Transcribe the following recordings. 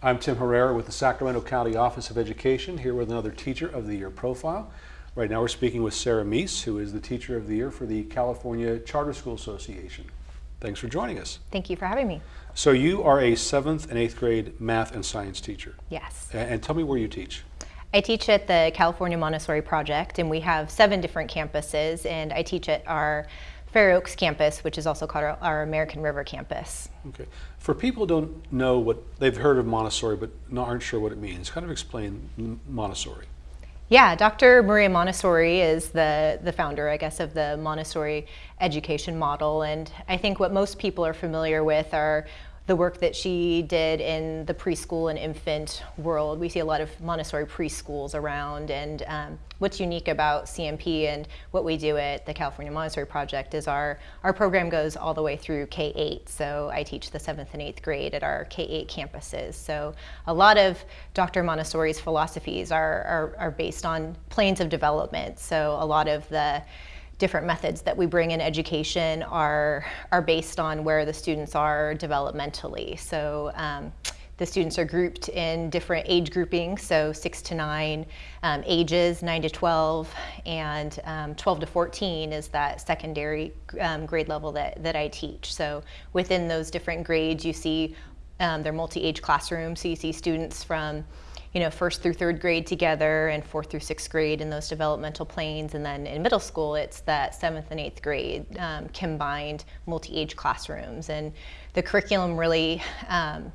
I'm Tim Herrera with the Sacramento County Office of Education, here with another Teacher of the Year profile. Right now we're speaking with Sarah Meese, who is the Teacher of the Year for the California Charter School Association. Thanks for joining us. Thank you for having me. So you are a seventh and eighth grade math and science teacher. Yes. And tell me where you teach. I teach at the California Montessori Project, and we have seven different campuses, and I teach at our Fair Oaks campus, which is also called our, our American River campus. Okay. For people who don't know what, they've heard of Montessori but not, aren't sure what it means, kind of explain Montessori. Yeah, Dr. Maria Montessori is the, the founder, I guess, of the Montessori education model. And I think what most people are familiar with are the work that she did in the preschool and infant world. We see a lot of Montessori preschools around. And um, what's unique about CMP and what we do at the California Montessori Project is our, our program goes all the way through K-8. So I teach the seventh and eighth grade at our K-8 campuses. So a lot of Dr. Montessori's philosophies are, are, are based on planes of development. So a lot of the different methods that we bring in education are, are based on where the students are developmentally. So um, the students are grouped in different age groupings, so six to nine um, ages, nine to 12, and um, 12 to 14 is that secondary um, grade level that, that I teach. So within those different grades, you see um, they're multi-age classrooms, so you see students from you know, first through third grade together and fourth through sixth grade in those developmental planes. And then in middle school, it's that seventh and eighth grade um, combined multi-age classrooms. And the curriculum really um,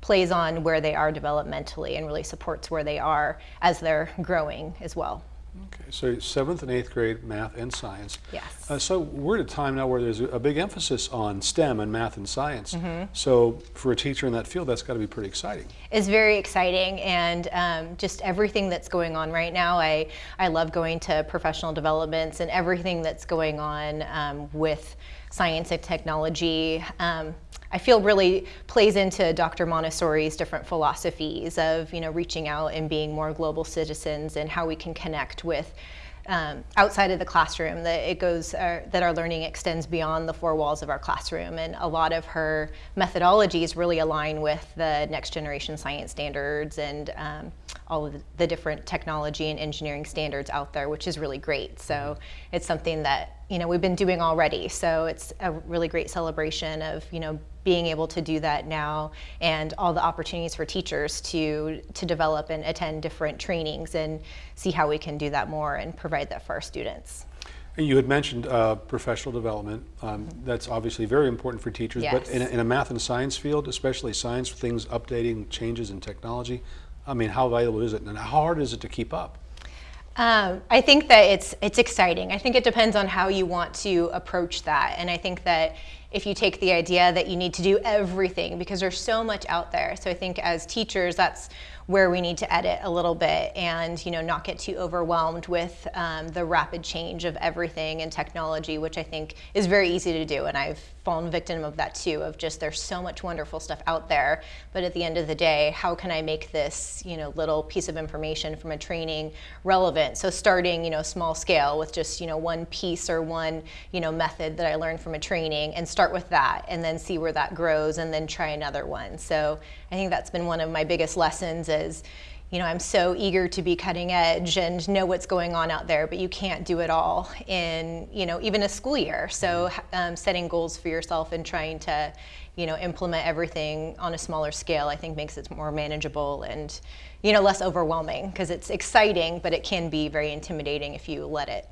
plays on where they are developmentally and really supports where they are as they're growing as well. Okay, so seventh and eighth grade math and science. Yes. Uh, so we're at a time now where there's a, big emphasis on STEM and math and science. So for a teacher in that field, that's got to be pretty exciting. It's very exciting and um, just everything that's going on right now. I, I love going to professional developments and everything that's going on um, with science and technology. Um, I feel really plays into Dr. Montessori's different philosophies of you know reaching out and being more global citizens and how we can connect with um, outside of the classroom that it goes uh, that our learning extends beyond the four walls of our classroom and a lot of her methodologies really align with the next generation science standards and um, all of the, the different technology and engineering standards out there which is really great so it's something that you know we've been doing already so it's a really great celebration of you know being able to do that now and all the opportunities for teachers to to develop and attend different trainings and see how we can do that more and provide that for our students. And you had mentioned uh, professional development. Um, that's obviously very important for teachers, but in a, in a math and science field, especially science, things updating, changes in technology, I mean, how valuable is it and how hard is it to keep up? Um, I think that it's it's exciting. I think it depends on how you want to approach that, and I think that if you take the idea that you need to do everything because there's so much out there. So I think as teachers, that's where we need to edit a little bit and you know not get too overwhelmed with um, the rapid change of everything and technology, which I think is very easy to do. And I've fallen victim of that too. Of just there's so much wonderful stuff out there, but at the end of the day, how can I make this you know little piece of information from a training relevant? So starting you know small scale with just you know one piece or one you know method that I learned from a training and start with that and then see where that grows and then try another one. So I think that's been one of my biggest lessons is you know, I'm so eager to be cutting edge and know what's going on out there, but you can't do it all in, you know, even a school year. So um, setting goals for yourself and trying to, you know, implement everything on a smaller scale, I think makes it more manageable and, you know, less overwhelming because it's exciting, but it can be very intimidating if you let it.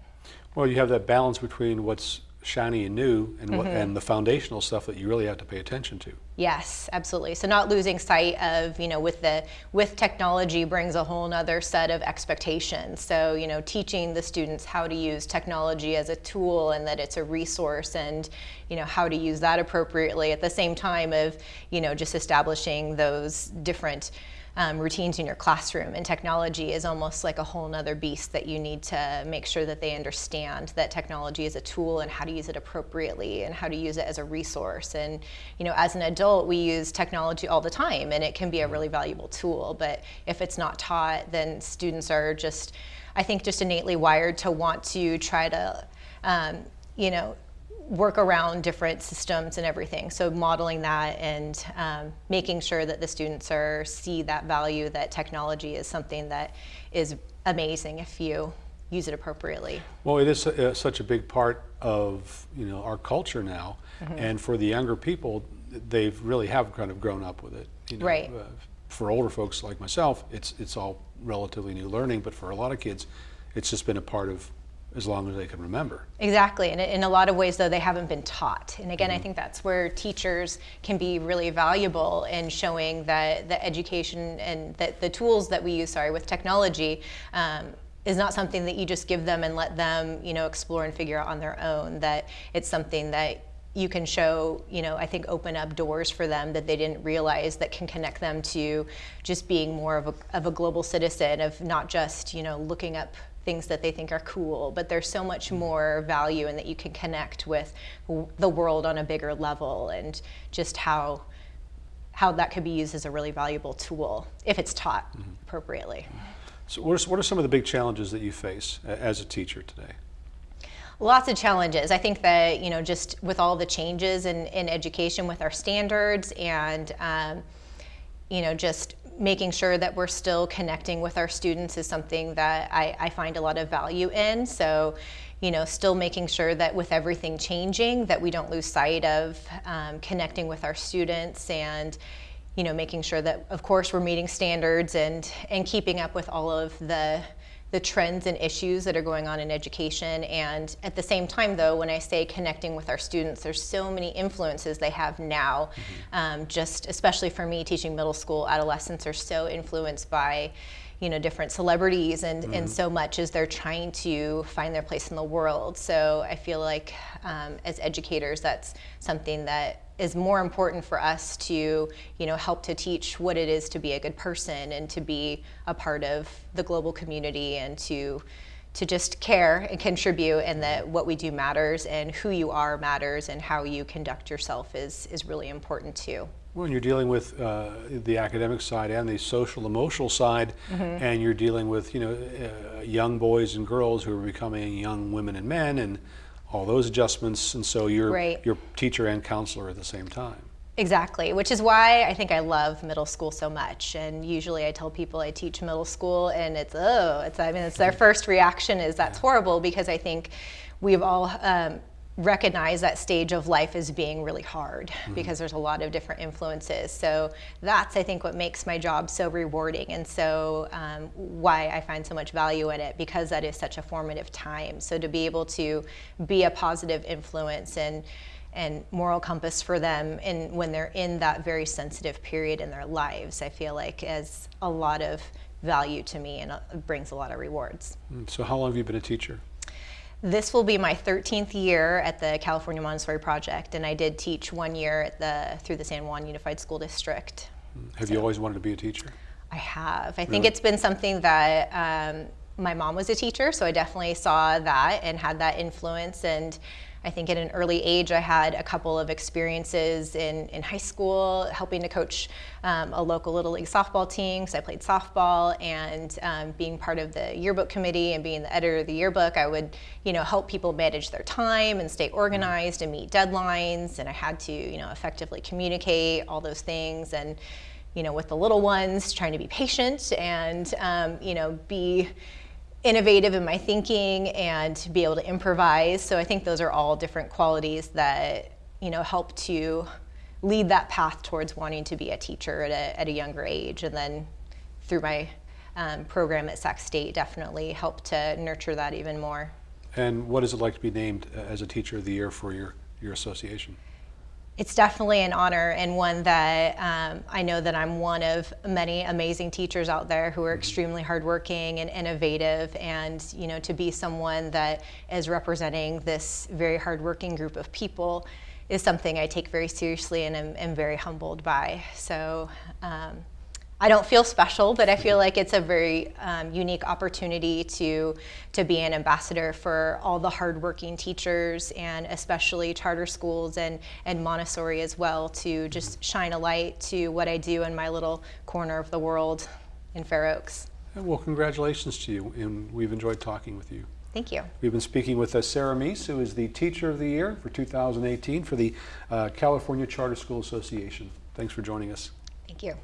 Well, you have that balance between what's shiny and new and, Mm-hmm. and the foundational stuff that you really have to pay attention to. Yes, absolutely. So not losing sight of, you know, with the with technology brings a whole nother set of expectations. So, you know, teaching the students how to use technology as a tool and that it's a resource and, you know, how to use that appropriately at the same time of, you know, just establishing those different um, routines in your classroom. And technology is almost like a whole nother beast that you need to make sure that they understand that technology is a tool and how to use it appropriately and how to use it as a resource. And you know, as an adult, we use technology all the time, and it can be a really valuable tool. But if it's not taught, then students are just, I think, just innately wired to want to try to, um, you know, work around different systems and everything. So modeling that and um, making sure that the students are see that value that technology is something that is amazing if you use it appropriately. Well, it is uh, such a big part of you know our culture now, and for the younger people, they've really have kind of grown up with it. You know, Right. Uh, for older folks like myself, it's it's all relatively new learning, but for a lot of kids, it's just been a part of as long as they can remember. Exactly, and in a lot of ways, though, they haven't been taught. And again, I think that's where teachers can be really valuable in showing that the education and that the tools that we use, sorry, with technology. Um, is not something that you just give them and let them, you know, explore and figure out on their own. That it's something that you can show, you know, I think open up doors for them that they didn't realize that can connect them to just being more of a, of a global citizen, of not just, you know, looking up things that they think are cool, but there's so much more value in that you can connect with the world on a bigger level and just how how that could be used as a really valuable tool if it's taught appropriately. So, what are, what are some of the big challenges that you face as a teacher today? Lots of challenges. I think that, you know, just with all the changes in, in education with our standards and, um, you know, just making sure that we're still connecting with our students is something that I, I find a lot of value in. So, you know, still making sure that with everything changing, that we don't lose sight of um, connecting with our students and, you know, making sure that, of course, we're meeting standards and and keeping up with all of the the trends and issues that are going on in education. And at the same time, though, when I say connecting with our students, there's so many influences they have now. Um, just especially for me, teaching middle school, adolescents are so influenced by you know different celebrities and, and so much as they're trying to find their place in the world. So i feel like um, as educators that's something that is more important for us to you know help to teach what it is to be a good person and to be a part of the global community and to to just care and contribute and that what we do matters and who you are matters and how you conduct yourself is is really important too When you're dealing with uh, the academic side and the social emotional side, and you're dealing with you know uh, young boys and girls who are becoming young women and men, and all those adjustments, and so you're Right. you're teacher and counselor at the same time. Exactly, which is why I think I love middle school so much. And usually I tell people I teach middle school and it's, oh, it's, I mean, it's their first reaction is that's horrible because I think we've all um, recognized that stage of life as being really hard because there's a lot of different influences. So that's, I think, what makes my job so rewarding and so um, why I find so much value in it because that is such a formative time. So to be able to be a positive influence and and moral compass for them and when they're in that very sensitive period in their lives i feel like has a lot of value to me and uh, brings a lot of rewards Mm, So how long have you been a teacher? This will be my 13th year at the california montessori project and i did teach one year at the through the san juan unified school district Have you always wanted to be a teacher? I have. I think it's been something that um, my mom was a teacher, so I definitely saw that and had that influence. And I think at an early age, I had a couple of experiences in, in high school helping to coach um, a local Little League softball team because I played softball and um, being part of the yearbook committee and being the editor of the yearbook, I would, you know, help people manage their time and stay organized and meet deadlines. And I had to, you know, effectively communicate all those things and you know, with the little ones, trying to be patient and, um, you know, be innovative in my thinking and be able to improvise. So I think those are all different qualities that, you know, help to lead that path towards wanting to be a teacher at a, at a younger age. And then through my um, program at Sac State, definitely helped to nurture that even more. And what is it like to be named uh, as a teacher of the year for your, your association? It's definitely an honor and one that um, I know that I'm one of many amazing teachers out there who are extremely hardworking and innovative, and you know to be someone that is representing this very hardworking group of people is something I take very seriously and am, am very humbled by. So. Um, I don't feel special, but I feel like it's a very um, unique opportunity to to be an ambassador for all the hardworking teachers and especially charter schools and and Montessori as well to just shine a light to what I do in my little corner of the world in Fair Oaks. Well, congratulations to you, and we've enjoyed talking with you. Thank you. We've been speaking with uh, Sarah Meese, who is the Teacher of the Year for 2018 for the uh, California Charter School Association. Thanks for joining us. Thank you.